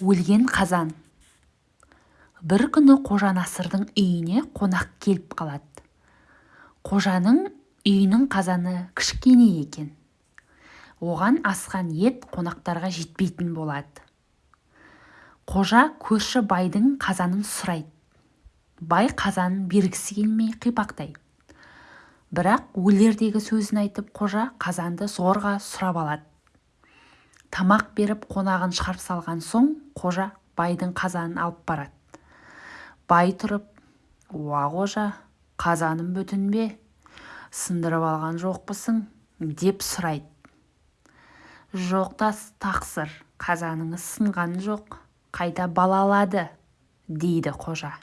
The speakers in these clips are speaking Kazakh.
өлген қазан. Бір күні қожа насырдың үйіне қонақ келіп қалады. Қожаның үйінің қазаны кішкене екен. Оған асқан ет қонақтарға жетпейтін болады. Қожа көрші байдың қазанын сұрайды. Бай қазанын бергісі келмей қипақтайды бірақ өлердегі сөзін айтып қожа қазанды зорға сұрап алады. Тамақ беріп қонағын шығарып салған соң қожа байдың қазанын алып барады. Бай тұрып уа қожа қазаным бүтін бе? Сындырып алған жоқпысың? деп сұрайды. Жоқ тақсыр қазаныңыз сынған жоқ қайта балалады дейді қожа.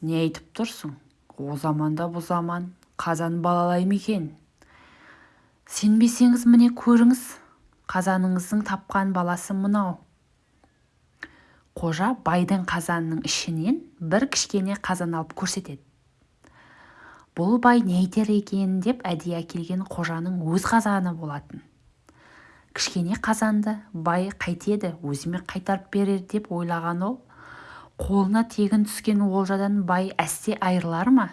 Не айтып тұрсың? О заманда бұл заман. Қазан балалай ма екен? Сенбесеңіз міне көріңіз қазаныңыздың тапқан баласы мынау. Қожа байдың қазанының ішінен бір кішкене қазан алып көрсетеді. Бұл бай не айтар екен деп әдейі әкелген қожаның өз қазаны болатын. Кішкене қазанды бай қайтеді өзіме қайтарып берер деп ойлаған ол. Қолына тегін түскен олжадан бай әсте айырылар ма?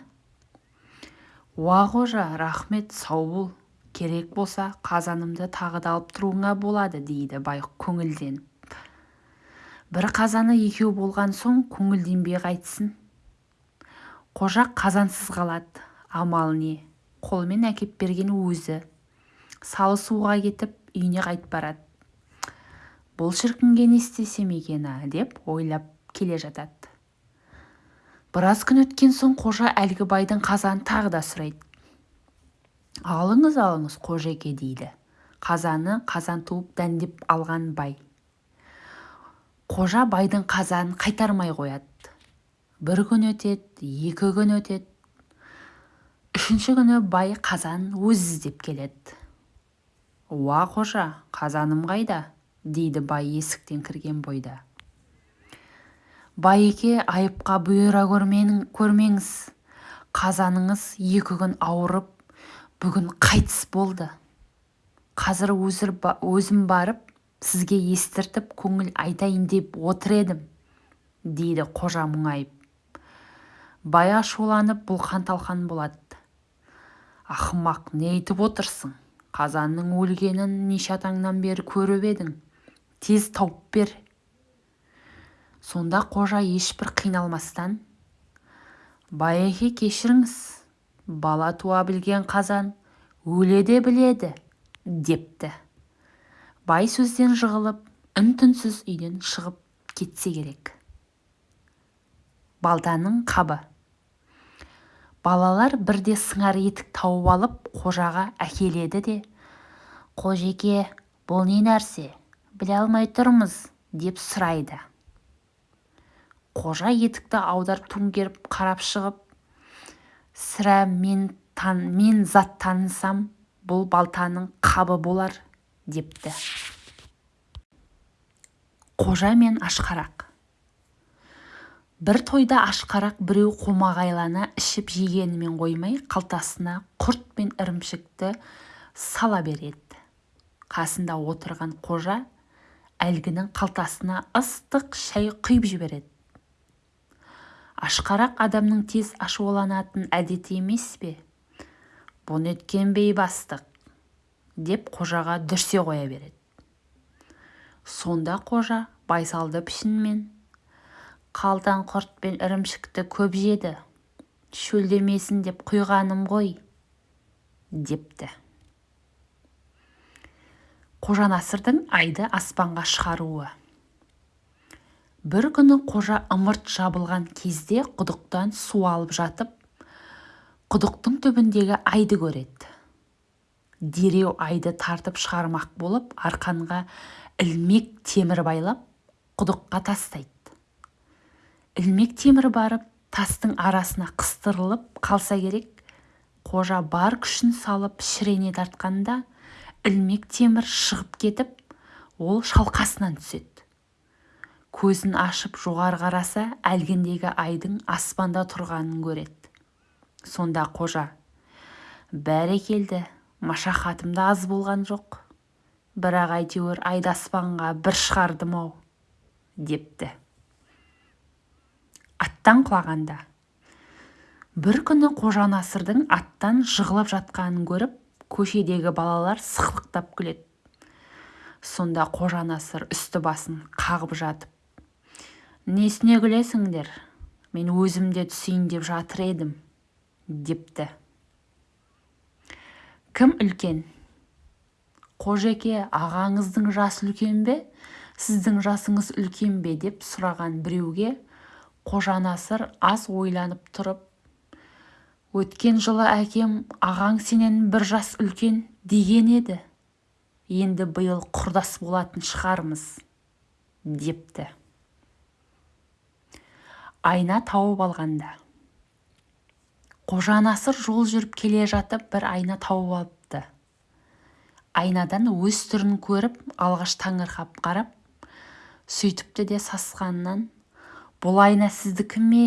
Уа қожа рахмет сау бол. Керек болса қазанымды тағы да алып тұруыңа болады дейді бай көңілденіп бір қазаны екеу болған соң көңілденбей қайтсін қожа қазансыз қалады амал не? Қолмен әкеп берген өзі. Салы суға кетіп үйіне қайтып барады. Бұл шіркінге не істесем екен деп ойлап келе жатады. Біраз күн өткен соң қожа әлгі байдың қазанын тағы да сұрайды. Алыңыз алыңыз қожеке дейді. Қазаны қазан туып дәндеп алған бай. Қожа байдың қазанын қайтармай қояды. Бір күн өтеді екі күн өтеді. Үшінші күні бай қазан өзі іздеп келеді. Уа қожа қазаным қайда? Дейді бай есіктен кірген бойда. Байеке айыпқа бұйыра көрмеңіз. Қазаныңыз екі күн ауырып бүгін қайтыс болды. Қазір өзім барып сізге естіртіп көңіл айтайын деп отыр едім дейді қожа мұңайып. Бай ашуланып бұлқан-талқан болады ақымақ не айтып отырсың? Қазанның өлгенін неше атаңнан бері көріп едің. Тез тауып бер. Сонда қожа ешбір қиналмастан байеке кешіріңіз бала туа білген қазан өле де біледі депті. Бай сөзден жығылып үн-түнсіз үйден шығып кетсе керек. Балтаның қабы. Балалар бірде сыңар етік тауып алып қожаға әкеледі де қожеке бұл не нәрсе? Біле алмай тұрмыз деп сұрайды. Қожа етікті аударып төңкеріп қарап шығып сірә мен зат танысам бұл балтаның қабы болар депті. Қожа мен ашқарақ. Бір тойда ашқарақ біреу қомағайлана ішіп жегенімен қоймай қалтасына құрт пен ірімшікті сала береді. Қасында отырған қожа әлгінің қалтасына ыстық шай құйып жібереді. Ашқарақ адамның тез ашуланатын әдеті емес пе? Бұ неткен бейбастық деп қожаға дүрсе қоя береді. Сонда қожа байсалды пішінмен қалтаң құрт пен ірімшікті көп жеді шөлдемесін деп құйғаным ғой депті. Қожанасырдың айды аспанға шығаруы. Бір күні қожа ымырт жабылған кезде құдықтан су алып жатып құдықтың түбіндегі айды көреді. Дереу айды тартып шығармақ болып арқанға ілмек темір байлап құдыққа тастайды. Ілмек темір барып тастың арасына қыстырылып қалса керек қожа бар күшін салып шірене тартқанда ілмек темір шығып кетіп ол шалқасынан түседі. Көзін ашып жоғары қараса әлгіндегі айдың аспанда тұрғанын көреді. Сонда қожа бәрекелді машақатым да аз болған жоқ. Бірақ әйтеуір айды аспанға бір шығардым-ау депті. Аттан құлағанда бір күні қожа насырдың аттан жығылып жатқанын көріп көшедегі балалар сықылықтап күледі. Сонда қожа насыр үсті басын қағып жатып несіне күлесіңдер? Мен өзім де түсейін деп жатыр едім депті. Кім үлкен? Қожеке ағаңыздың жасы үлкен бе? Сіздің жасыңыз үлкен бе? деп сұраған біреуге қожа насыр аз ойланып тұрып өткен жылы әкем ағаң сенен бір жас үлкен деген еді. Енді биыл құрдас болатын шығармыз депті. Айна тауып алғанда. Қожа насыр жол жүріп келе жатып бір айна тауып алыпты. Айнадан өз түрін көріп алғаш таңырқап қарап сөйтіпті де сасқанынан бұл айна сіздікі ме?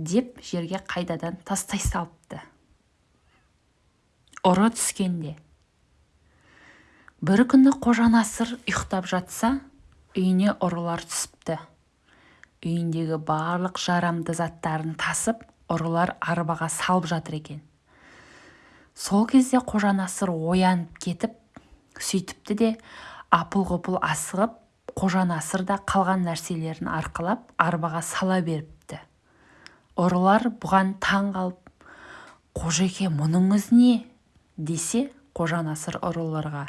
деп жерге қайдадан тастай салыпты. Ұры түскенде бір күні қожа насыр ұйықтап жатса үйіне ұрылар түсіпті. Үйіндегі барлық жарамды заттарын тасып ұрылар арбаға салып жатыр екен. Сол кезде қожа насыр оянып кетіп сөйтіпті де апыл-ғұпыл асығып қожа насыр да қалған нәрселерін арқалап арбаға сала беріпті. Ұрылар бұған таң қалып қожеке мұныңыз не? десе қожа насыр ұрыларға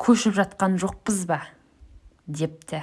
көшіп жатқан жоқпыз ба? депті.